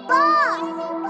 boss!